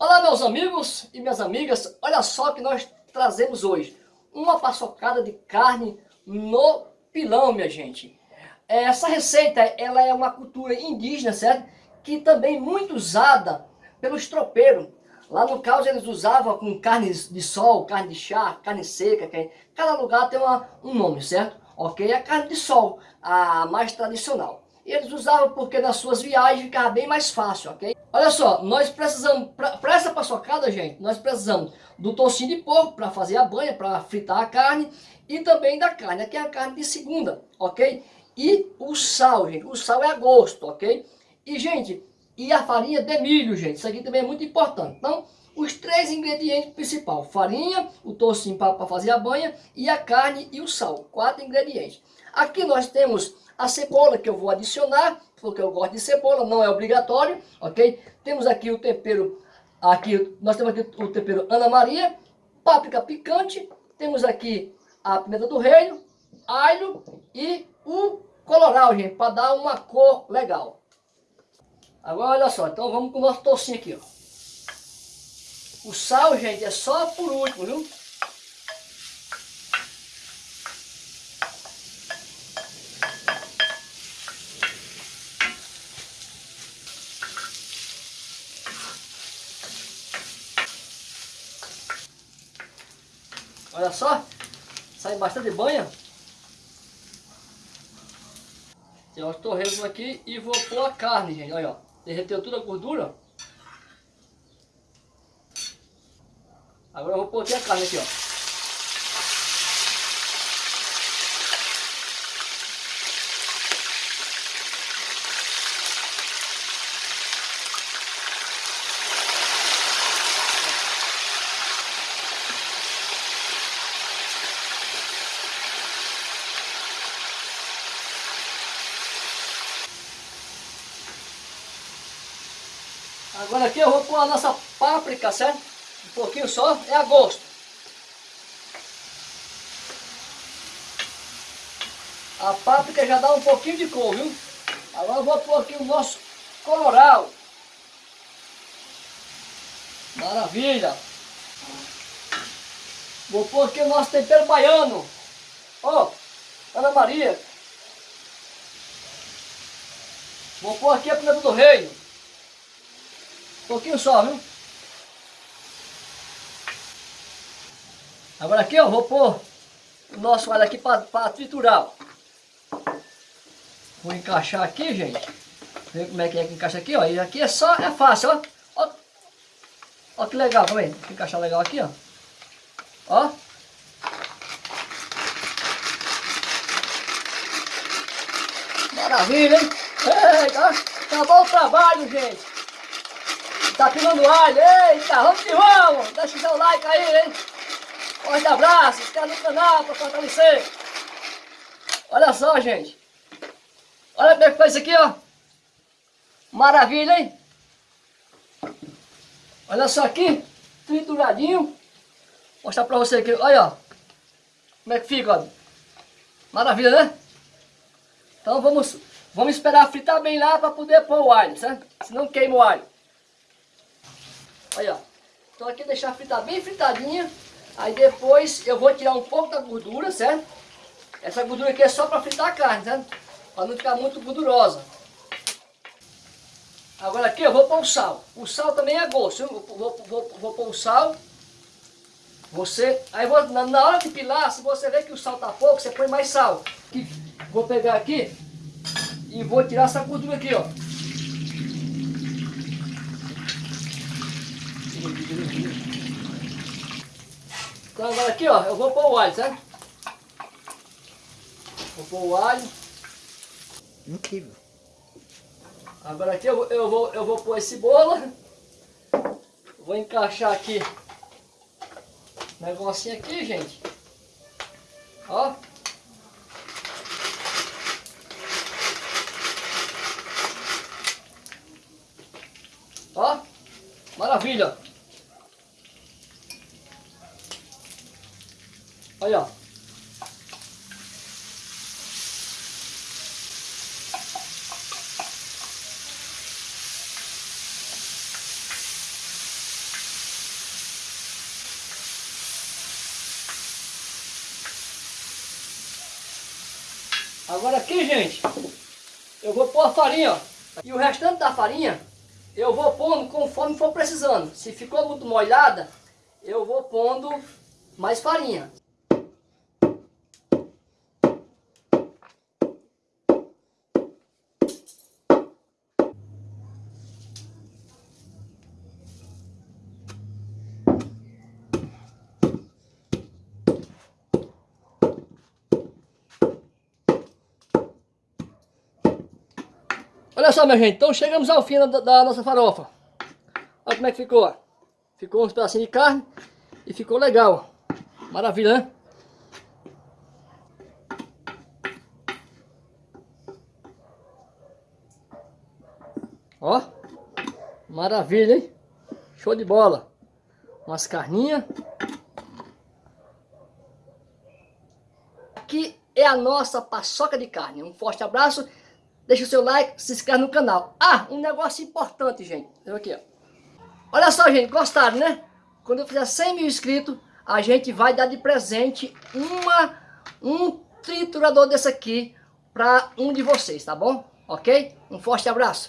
Olá meus amigos e minhas amigas, olha só que nós trazemos hoje uma paçocada de carne no pilão, minha gente. Essa receita, ela é uma cultura indígena, certo? Que também muito usada pelos tropeiros. Lá no caso eles usavam com carne de sol, carne de chá, carne seca, cada lugar tem uma, um nome, certo? Ok? A carne de sol, a mais tradicional. Eles usavam porque nas suas viagens ficava bem mais fácil, ok? Olha só, nós precisamos, para essa paçocada, gente, nós precisamos do tocinho de porco para fazer a banha, para fritar a carne e também da carne, aqui é a carne de segunda, ok? E o sal, gente, o sal é a gosto, ok? E, gente, e a farinha de milho, gente, isso aqui também é muito importante. Então, os três ingredientes principais, farinha, o tocinho para fazer a banha e a carne e o sal, quatro ingredientes. Aqui nós temos a cebola que eu vou adicionar, porque eu gosto de cebola, não é obrigatório, ok? Temos aqui o tempero, aqui nós temos aqui o tempero Ana Maria, páprica picante, temos aqui a pimenta do reino, alho e o coloral, gente, para dar uma cor legal. Agora olha só, então vamos com o nosso tocinho aqui, ó. O sal, gente, é só por último, viu? Olha só, sai bastante banha. Tem os torresmos aqui e vou pôr a carne, gente. Olha, ó. Derreteu toda a gordura. Agora eu vou pôr a carne aqui, ó. Agora aqui eu vou pôr a nossa páprica, certo? Um pouquinho só, é a gosto. A páprica já dá um pouquinho de cor, viu? Agora vou pôr aqui o nosso coloral. Maravilha! Vou pôr aqui o nosso tempero baiano. Ó, oh, Ana Maria. Vou pôr aqui a pimenta do reino pouquinho só, viu? Agora aqui, ó, vou pôr o nosso alho aqui para triturar. Vou encaixar aqui, gente. Ver como é que é que encaixa aqui, ó. E aqui é só, é fácil, ó. Ó, ó que legal, calma aí. Vou encaixar legal aqui, ó. Ó. Maravilha, hein? Eita, acabou o trabalho, gente. Tá pilando alho, eita, vamos que vamos! Deixa o seu like aí, hein? Forte abraço, inscreve no canal para fortalecer. Olha só, gente. Olha como é que faz isso aqui, ó. Maravilha, hein? Olha só aqui, trituradinho. Vou mostrar pra você aqui, olha, ó. Como é que fica, ó. Maravilha, né? Então vamos, vamos esperar fritar bem lá para poder pôr o alho, certo? Senão queima o alho. Olha, ó. Então aqui deixar fritar bem fritadinha. Aí depois eu vou tirar um pouco da gordura, certo? Essa gordura aqui é só para fritar a carne, certo? Para não ficar muito gordurosa. Agora aqui eu vou pôr o sal. O sal também é gosto. Eu vou, vou, vou, pôr o sal. Você, aí vou, na, na, hora de pilar, se você ver que o sal tá pouco, você põe mais sal. Aqui, vou pegar aqui e vou tirar essa gordura aqui, ó. Então agora aqui, ó, eu vou pôr o alho, certo? Vou pôr o alho. Incrível. Agora aqui eu vou, eu vou, eu vou pôr esse bolo. Vou encaixar aqui negocinho aqui, gente. Ó. Ó. Maravilha. Olha, ó. Agora aqui, gente, eu vou pôr a farinha, ó. E o restante da farinha, eu vou pondo conforme for precisando. Se ficou muito molhada, eu vou pondo mais farinha. Olha só, minha gente, então chegamos ao fim da, da nossa farofa. Olha como é que ficou. Ficou uns pedacinhos de carne e ficou legal. Maravilha, né? Ó, maravilha, hein? Show de bola. Umas carninhas. Aqui é a nossa paçoca de carne. Um forte abraço deixa o seu like, se inscreve no canal. Ah, um negócio importante, gente. Aqui, ó. Olha só, gente, gostaram, né? Quando eu fizer 100 mil inscritos, a gente vai dar de presente uma, um triturador desse aqui para um de vocês, tá bom? Ok? Um forte abraço.